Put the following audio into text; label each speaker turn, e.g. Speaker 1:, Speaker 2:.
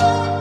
Speaker 1: Oh.